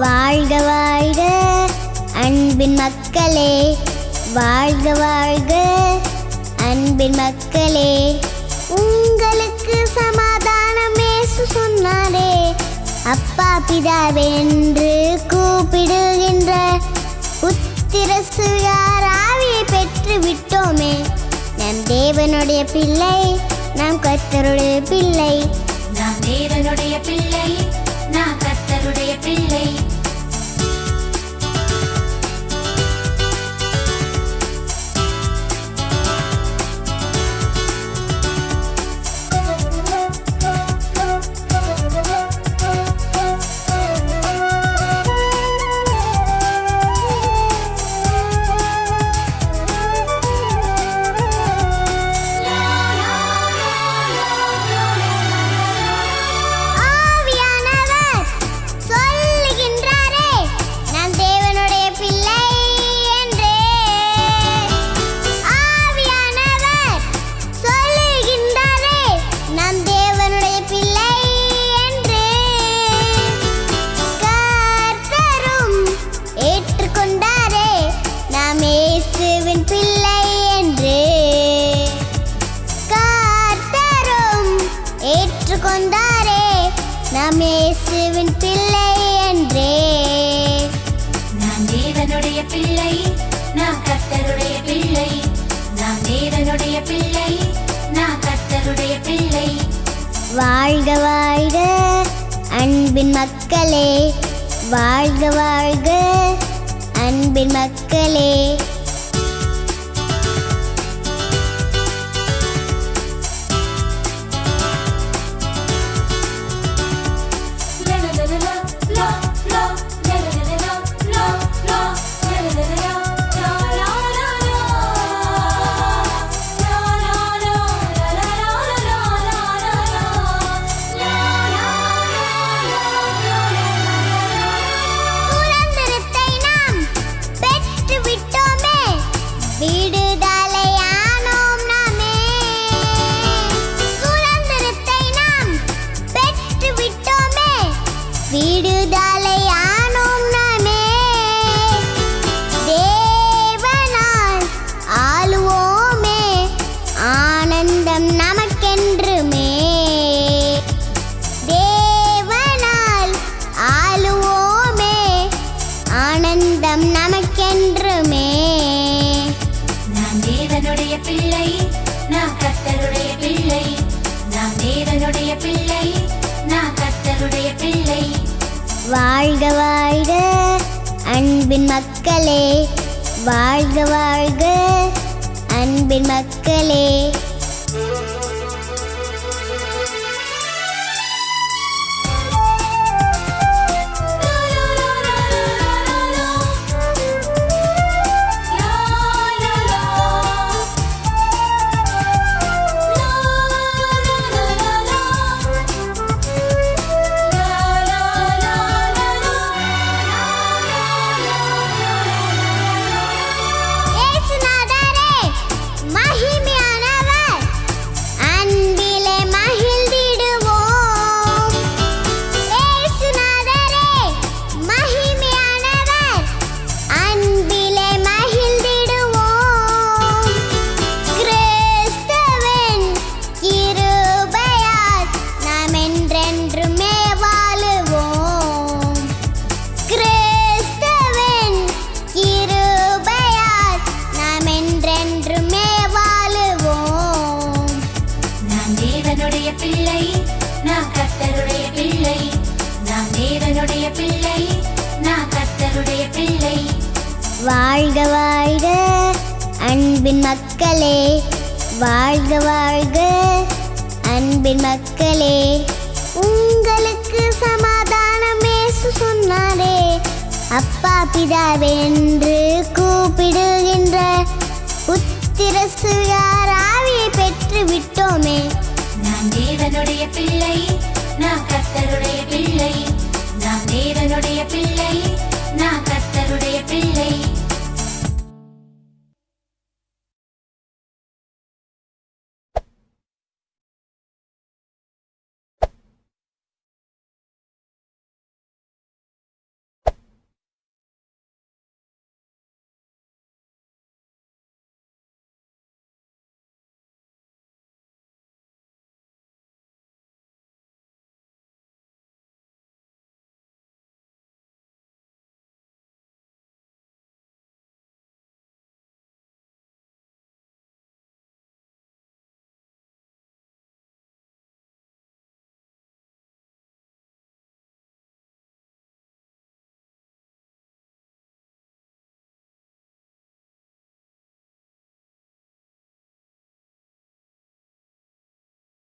வாழ்க வாழ்க அன்பின் மக்களே. வாழ்க வாழ்க அன்பின் மக்களே. உங்களுக்கு சமாதானம் இயேசு சொன்னாரே. அப்பா பிதாவென்று கூப்பிடுகின்ற புத்திர சுயாராவியை பெற்று விட்டோமே. நம் தேவனுடைய பிள்ளை நாம் கத்தருடைய பிள்ளை. நாம் தேவனுடைய பிள்ளை ஏற்றுக்கொண்டாரே நாம் இயேசுவின் பிள்ளை என்றே. நாம் தேவனுடைய பிள்ளை நான் கர்த்தருடைய பிள்ளை. நாம் தேவனுடைய பிள்ளை நான் கர்த்தருடைய பிள்ளை. வாழ்க வாழ்க அன்பின் மக்களே. வாழ்க வாழ்க அன்பின் மக்களே. விடுதலை வாழ்க வாழ்க அன்பின் மக்களே. வாழ்க வாழ்க அன்பின் மக்களே. தேவனுடைய பிள்ளை நான் கர்த்தருடைய பிள்ளை. வாழ்க வாழ்க அன்பின் மக்களே வாழ்க வாழ்க அன்பின் மக்களே. உங்களுக்கு சமாதானம் சொன்னாரே அப்பா பிதாவென்று கூப்பிடுகின்ற புத்திர சுயார் ஆவியை பெற்று விட்டோமே. நாம் தேவனுடைய பிள்ளை நான் கர்த்தருடைய பிள்ளை. நாம் தேவனுடைய பிள்ளை.